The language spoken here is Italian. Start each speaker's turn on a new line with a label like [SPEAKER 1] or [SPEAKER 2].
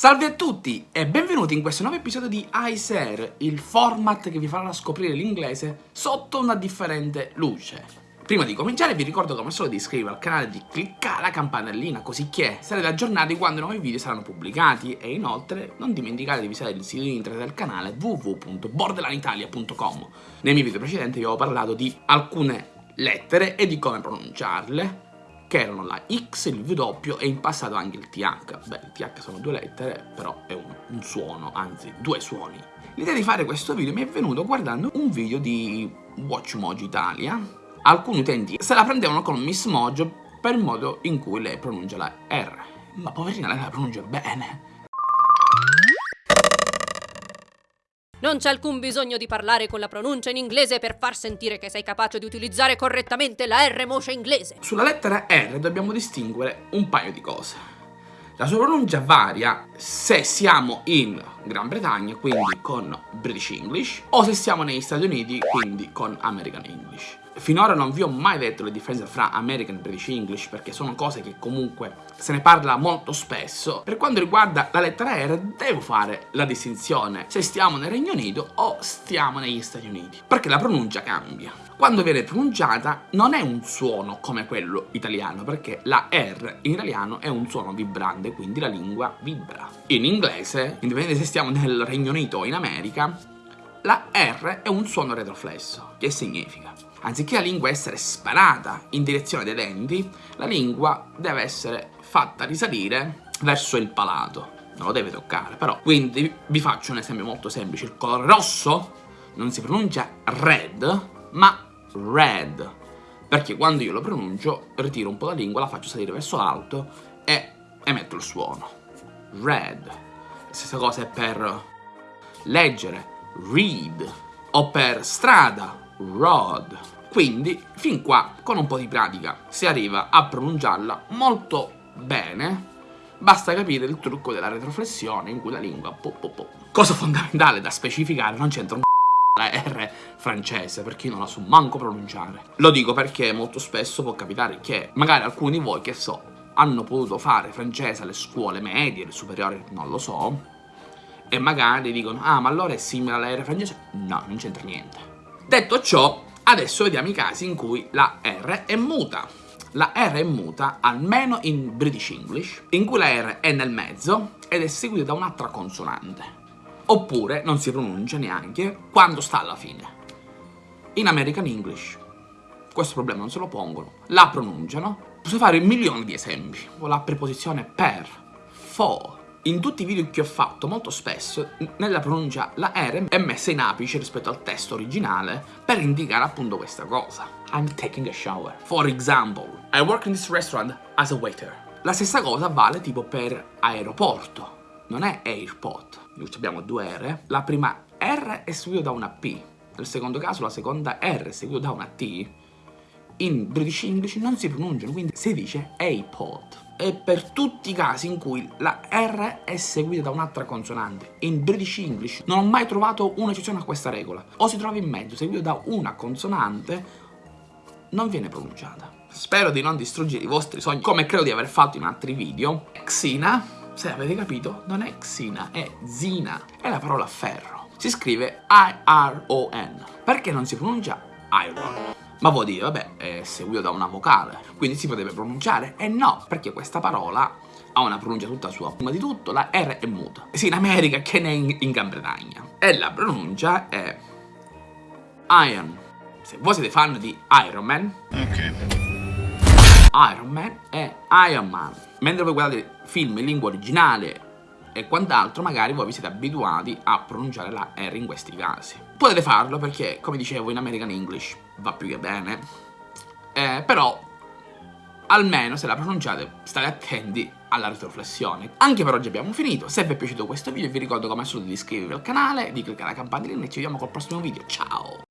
[SPEAKER 1] Salve a tutti e benvenuti in questo nuovo episodio di iSer, il format che vi farà scoprire l'inglese sotto una differente luce. Prima di cominciare vi ricordo come solo di iscrivervi al canale e di cliccare la campanellina così che sarete aggiornati quando i nuovi video saranno pubblicati. E inoltre non dimenticate di visitare il sito internet del canale www.borderlanitalia.com Nei miei video precedenti vi avevo parlato di alcune lettere e di come pronunciarle che erano la X, il W e in passato anche il TH. Beh, il TH sono due lettere, però è un, un suono, anzi due suoni. L'idea di fare questo video mi è venuto guardando un video di WatchMojo Italia. Alcuni utenti se la prendevano con Miss Mojo per il modo in cui lei pronuncia la R. Ma poverina lei la pronuncia bene.
[SPEAKER 2] Non c'è alcun bisogno di parlare con la pronuncia in inglese per far sentire che sei capace di utilizzare correttamente la R moce inglese.
[SPEAKER 1] Sulla lettera R dobbiamo distinguere un paio di cose. La sua pronuncia varia se siamo in Gran Bretagna, quindi con British English, o se siamo negli Stati Uniti, quindi con American English. Finora non vi ho mai detto le differenze fra American e British English perché sono cose che comunque se ne parla molto spesso. Per quanto riguarda la lettera R devo fare la distinzione se stiamo nel Regno Unito o stiamo negli Stati Uniti perché la pronuncia cambia. Quando viene pronunciata non è un suono come quello italiano perché la R in italiano è un suono vibrante quindi la lingua vibra. In inglese, indipendente se stiamo nel Regno Unito o in America, la R è un suono retroflesso. Che significa? Anziché la lingua essere sparata in direzione dei denti, la lingua deve essere fatta risalire verso il palato. Non lo deve toccare, però. Quindi vi faccio un esempio molto semplice. Il colore rosso non si pronuncia red, ma red. Perché quando io lo pronuncio, ritiro un po' la lingua, la faccio salire verso l'alto e emetto il suono. Red. Stessa cosa è per leggere, read. O per strada, road. Quindi, fin qua, con un po' di pratica, si arriva a pronunciarla molto bene, basta capire il trucco della retroflessione in cui la lingua po po po. Cosa fondamentale da specificare, non c'entra un la R francese, perché io non la so manco pronunciare. Lo dico perché molto spesso può capitare che magari alcuni di voi, che so, hanno potuto fare francese alle scuole medie, le superiori, non lo so, e magari dicono, ah ma allora è simile alla R francese? No, non c'entra niente. Detto ciò, adesso vediamo i casi in cui la R è muta. La R è muta, almeno in British English, in cui la R è nel mezzo ed è seguita da un'altra consonante. Oppure non si pronuncia neanche quando sta alla fine. In American English questo problema non se lo pongono, la pronunciano. Posso fare milioni di esempi. La preposizione per, for, in tutti i video che ho fatto, molto spesso, nella pronuncia la R è messa in apice rispetto al testo originale per indicare appunto questa cosa. I'm taking a shower. For example, I work in this restaurant as a waiter. La stessa cosa vale tipo per aeroporto. Non è airport. Abbiamo due R. La prima R è seguita da una P. Nel secondo caso la seconda R è seguita da una T. In British English non si pronunciano, quindi si dice airport è per tutti i casi in cui la R è seguita da un'altra consonante. In British English non ho mai trovato un'eccezione a questa regola. O si trova in mezzo, seguito da una consonante, non viene pronunciata. Spero di non distruggere i vostri sogni, come credo di aver fatto in altri video. Xina, se avete capito, non è Xina, è Zina. È la parola ferro. Si scrive I-R-O-N. Perché non si pronuncia iron? Ma vuol dire, vabbè, è seguito da una vocale, quindi si potrebbe pronunciare? E no, perché questa parola ha una pronuncia tutta sua. Prima di tutto la R è muta, sia in America che in, in Gran Bretagna. E la pronuncia è Iron. Se voi siete fan di Iron Man, ok. Iron Man è Iron Man. Mentre voi guardate film in lingua originale e quant'altro, magari voi vi siete abituati a pronunciare la R in questi casi. Potete farlo perché, come dicevo, in American English va più che bene, eh, però almeno se la pronunciate state attenti alla retroflessione. Anche per oggi abbiamo finito, se vi è piaciuto questo video vi ricordo come al solito di iscrivervi al canale, di cliccare la campanellina e ci vediamo col prossimo video, ciao!